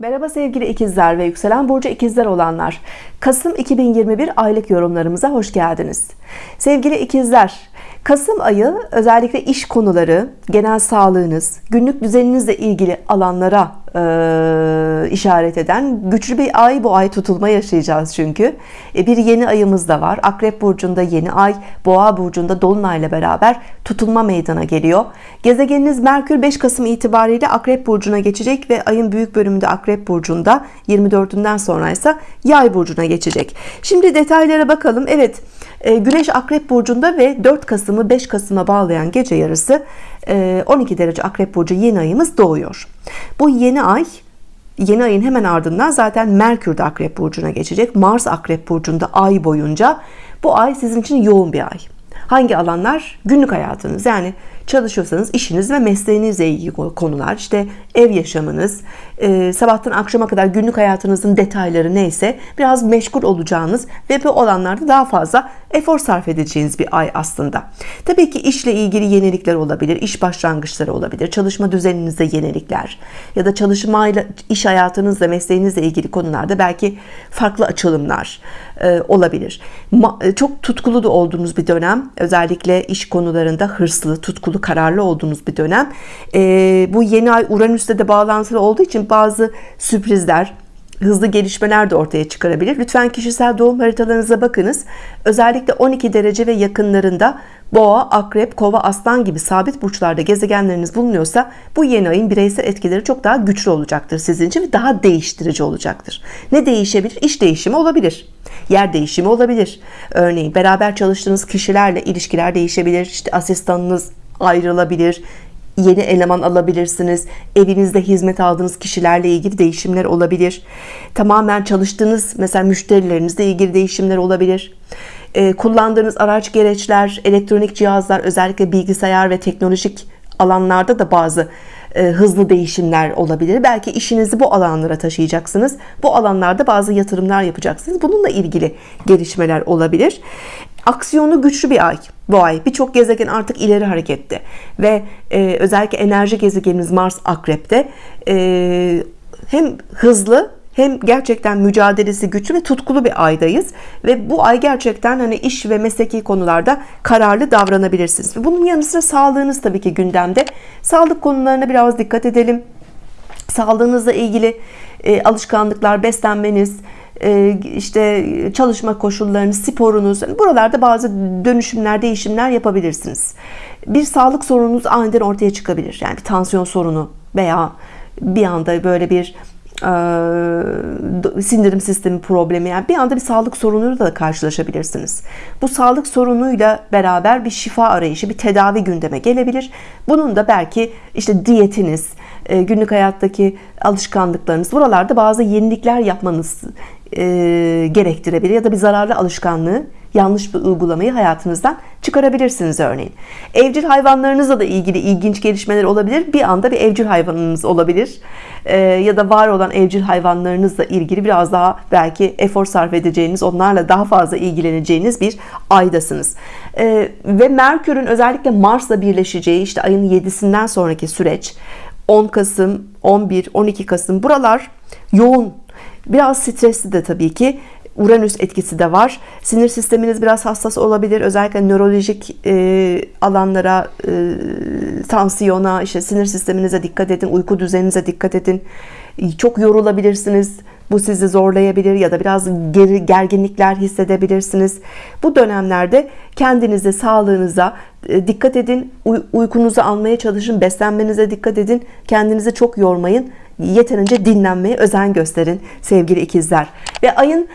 Merhaba sevgili ikizler ve yükselen burcu ikizler olanlar. Kasım 2021 aylık yorumlarımıza hoş geldiniz. Sevgili ikizler Kasım ayı özellikle iş konuları genel sağlığınız günlük düzeninizle ilgili alanlara e, işaret eden güçlü bir ay bu ay tutulma yaşayacağız çünkü. E, bir yeni ayımız da var. Akrep Burcu'nda yeni ay Boğa Burcu'nda Dolunay ile beraber tutulma meydana geliyor. Gezegeniniz Merkür 5 Kasım itibariyle Akrep Burcu'na geçecek ve ayın büyük bölümünde Akrep Burcu'nda 24'ünden sonra ise Yay Burcu'na geçecek. Şimdi detaylara bakalım. Evet e, Güneş Akrep Burcu'nda ve 4 Kasım'ı 5 Kasım'a bağlayan gece yarısı 12 e, derece Akrep Burcu yeni ayımız doğuyor. Bu yeni ay yeni ayın hemen ardından zaten Merkür de Akrep Burcu'na geçecek. Mars Akrep Burcu'nda ay boyunca. Bu ay sizin için yoğun bir ay. Hangi alanlar? Günlük hayatınız. Yani çalışıyorsanız işiniz ve mesleğinizle ilgili konular işte ev yaşamınız e, sabahtan akşama kadar günlük hayatınızın detayları neyse biraz meşgul olacağınız ve bu alanlarda daha fazla efor sarf edeceğiniz bir ay aslında. Tabii ki işle ilgili yenilikler olabilir iş başlangıçları olabilir çalışma düzeninizde yenilikler ya da çalışmayla iş hayatınızla mesleğinizle ilgili konularda belki farklı açılımlar e, olabilir. E, çok tutkulu da olduğunuz bir dönem özellikle iş konularında hırslı tutkulu kararlı olduğunuz bir dönem. E, bu yeni ay Uranüs'te de bağlantılı olduğu için bazı sürprizler hızlı gelişmeler de ortaya çıkarabilir. Lütfen kişisel doğum haritalarınıza bakınız. Özellikle 12 derece ve yakınlarında boğa akrep kova aslan gibi sabit burçlarda gezegenleriniz bulunuyorsa bu yeni ayın bireysel etkileri çok daha güçlü olacaktır sizin için daha değiştirici olacaktır. Ne değişebilir? İş değişimi olabilir. Yer değişimi olabilir. Örneğin beraber çalıştığınız kişilerle ilişkiler değişebilir. İşte asistanınız ayrılabilir yeni eleman alabilirsiniz evinizde hizmet aldığınız kişilerle ilgili değişimler olabilir. Tamamen çalıştığınız mesela müşterilerinizle ilgili değişimler olabilir. E, kullandığınız araç gereçler elektronik cihazlar özellikle bilgisayar ve teknolojik alanlarda da bazı e, hızlı değişimler olabilir. Belki işinizi bu alanlara taşıyacaksınız. Bu alanlarda bazı yatırımlar yapacaksınız. Bununla ilgili gelişmeler olabilir aksiyonu güçlü bir ay bu ay. Birçok gezegen artık ileri harekette. Ve e, özellikle enerji gezegenimiz Mars akrepte e, hem hızlı hem gerçekten mücadelesi güçlü ve tutkulu bir aydayız. Ve bu ay gerçekten hani iş ve mesleki konularda kararlı davranabilirsiniz. Bunun yanı sıra sağlığınız tabii ki gündemde. Sağlık konularına biraz dikkat edelim. Sağlığınızla ilgili e, alışkanlıklar beslenmeniz işte çalışma koşullarınız sporunuz buralarda bazı dönüşümler değişimler yapabilirsiniz. Bir sağlık sorununuz aniden ortaya çıkabilir. Yani bir tansiyon sorunu veya bir anda böyle bir e, sindirim sistemi problemi yani bir anda bir sağlık sorunuyla da karşılaşabilirsiniz. Bu sağlık sorunuyla beraber bir şifa arayışı bir tedavi gündeme gelebilir. Bunun da belki işte diyetiniz e, günlük hayattaki alışkanlıklarınız buralarda bazı yenilikler yapmanız e, gerektirebilir ya da bir zararlı alışkanlığı yanlış bir uygulamayı hayatınızdan çıkarabilirsiniz örneğin. Evcil hayvanlarınızla da ilgili ilginç gelişmeler olabilir. Bir anda bir evcil hayvanınız olabilir. Ee, ya da var olan evcil hayvanlarınızla ilgili biraz daha belki efor sarf edeceğiniz onlarla daha fazla ilgileneceğiniz bir aydasınız. Ee, ve Merkür'ün özellikle Mars'la birleşeceği işte ayın 7'sinden sonraki süreç 10 Kasım 11 12 Kasım buralar yoğun biraz stresli de tabii ki. Uranüs etkisi de var. Sinir sisteminiz biraz hassas olabilir. Özellikle nörolojik e, alanlara e, tansiyona işte sinir sisteminize dikkat edin uyku düzeninize dikkat edin. Çok yorulabilirsiniz. Bu sizi zorlayabilir ya da biraz geri, gerginlikler hissedebilirsiniz. Bu dönemlerde kendinize sağlığınıza e, dikkat edin. Uykunuzu almaya çalışın beslenmenize dikkat edin. Kendinizi çok yormayın yeterince dinlenmeye özen gösterin sevgili ikizler. Ve ayın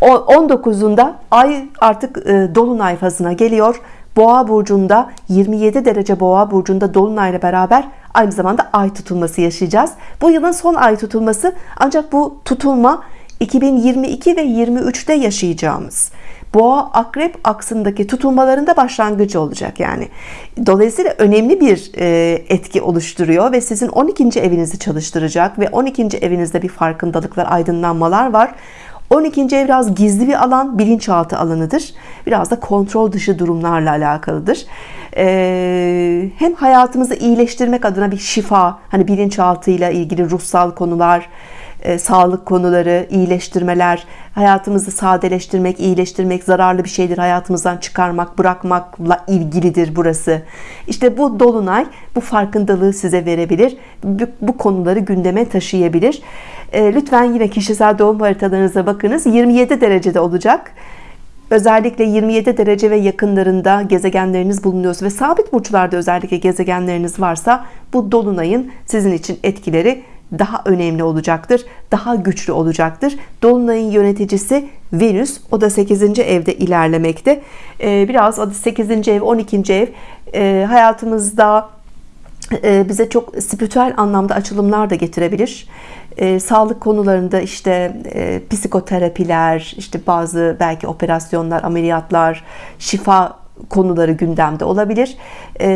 19'unda ay artık e, dolunay fazına geliyor. Boğa burcunda 27 derece boğa burcunda dolunayla beraber aynı zamanda ay tutulması yaşayacağız. Bu yılın son ay tutulması ancak bu tutulma 2022 ve 23'te yaşayacağımız boğa akrep aksındaki tutulmalarında başlangıcı olacak yani dolayısıyla önemli bir e, etki oluşturuyor ve sizin 12. evinizi çalıştıracak ve 12. evinizde bir farkındalıklar aydınlanmalar var 12. ev biraz gizli bir alan bilinçaltı alanıdır biraz da kontrol dışı durumlarla alakalıdır ee, hem hayatımızı iyileştirmek adına bir şifa hani bilinçaltıyla ilgili ruhsal konular e, sağlık konuları, iyileştirmeler, hayatımızı sadeleştirmek, iyileştirmek, zararlı bir şeydir hayatımızdan çıkarmak, bırakmakla ilgilidir burası. İşte bu dolunay bu farkındalığı size verebilir. Bu, bu konuları gündeme taşıyabilir. E, lütfen yine kişisel doğum haritalarınıza bakınız. 27 derecede olacak. Özellikle 27 derece ve yakınlarında gezegenleriniz bulunuyorsa ve sabit burçlarda özellikle gezegenleriniz varsa bu dolunayın sizin için etkileri daha önemli olacaktır. Daha güçlü olacaktır. Dolunayın yöneticisi Venüs. O da 8. evde ilerlemekte. Ee, biraz o 8. ev, 12. ev e, hayatımızda e, bize çok spiritüel anlamda açılımlar da getirebilir. E, sağlık konularında işte e, psikoterapiler, işte bazı belki operasyonlar, ameliyatlar, şifa konuları gündemde olabilir. E,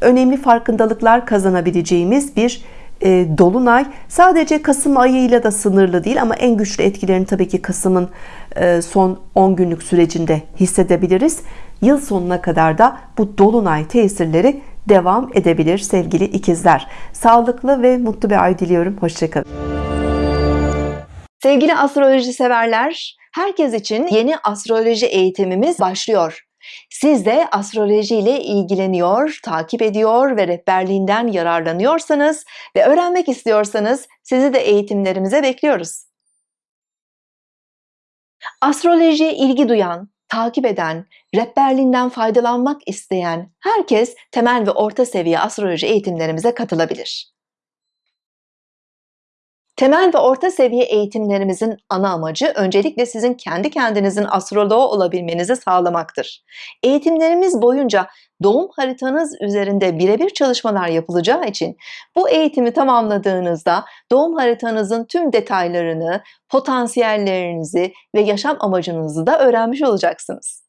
önemli farkındalıklar kazanabileceğimiz bir e, dolunay. Sadece Kasım ayıyla da sınırlı değil ama en güçlü etkilerini tabii ki Kasım'ın e, son 10 günlük sürecinde hissedebiliriz. Yıl sonuna kadar da bu dolunay tesirleri devam edebilir sevgili ikizler. Sağlıklı ve mutlu bir ay diliyorum. Hoşçakalın. Sevgili astroloji severler, herkes için yeni astroloji eğitimimiz başlıyor. Siz de astroloji ile ilgileniyor, takip ediyor ve rehberliğinden yararlanıyorsanız ve öğrenmek istiyorsanız sizi de eğitimlerimize bekliyoruz. Astrolojiye ilgi duyan, takip eden, rehberliğinden faydalanmak isteyen herkes temel ve orta seviye astroloji eğitimlerimize katılabilir. Temel ve orta seviye eğitimlerimizin ana amacı öncelikle sizin kendi kendinizin astroloğu olabilmenizi sağlamaktır. Eğitimlerimiz boyunca doğum haritanız üzerinde birebir çalışmalar yapılacağı için bu eğitimi tamamladığınızda doğum haritanızın tüm detaylarını, potansiyellerinizi ve yaşam amacınızı da öğrenmiş olacaksınız.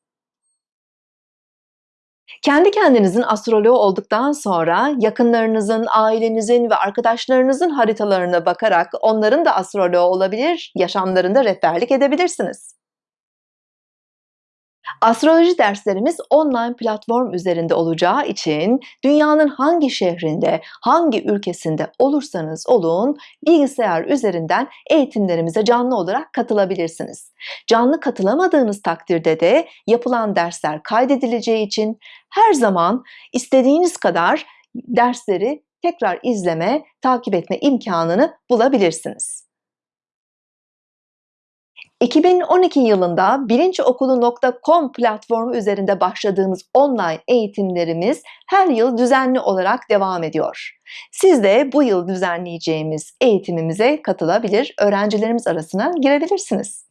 Kendi kendinizin astroloğu olduktan sonra yakınlarınızın, ailenizin ve arkadaşlarınızın haritalarına bakarak onların da astroloğu olabilir, yaşamlarında rehberlik edebilirsiniz. Astroloji derslerimiz online platform üzerinde olacağı için dünyanın hangi şehrinde, hangi ülkesinde olursanız olun bilgisayar üzerinden eğitimlerimize canlı olarak katılabilirsiniz. Canlı katılamadığınız takdirde de yapılan dersler kaydedileceği için her zaman istediğiniz kadar dersleri tekrar izleme, takip etme imkanını bulabilirsiniz. 2012 yılında bilinçokulu.com platformu üzerinde başladığımız online eğitimlerimiz her yıl düzenli olarak devam ediyor. Siz de bu yıl düzenleyeceğimiz eğitimimize katılabilir, öğrencilerimiz arasına girebilirsiniz.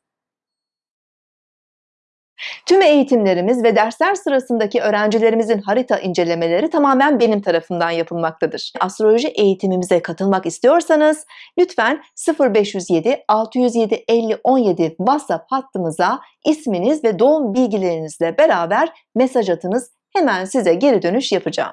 Tüm eğitimlerimiz ve dersler sırasındaki öğrencilerimizin harita incelemeleri tamamen benim tarafından yapılmaktadır. Astroloji eğitimimize katılmak istiyorsanız lütfen 0507 607 50 17 WhatsApp hattımıza isminiz ve doğum bilgilerinizle beraber mesaj atınız. Hemen size geri dönüş yapacağım.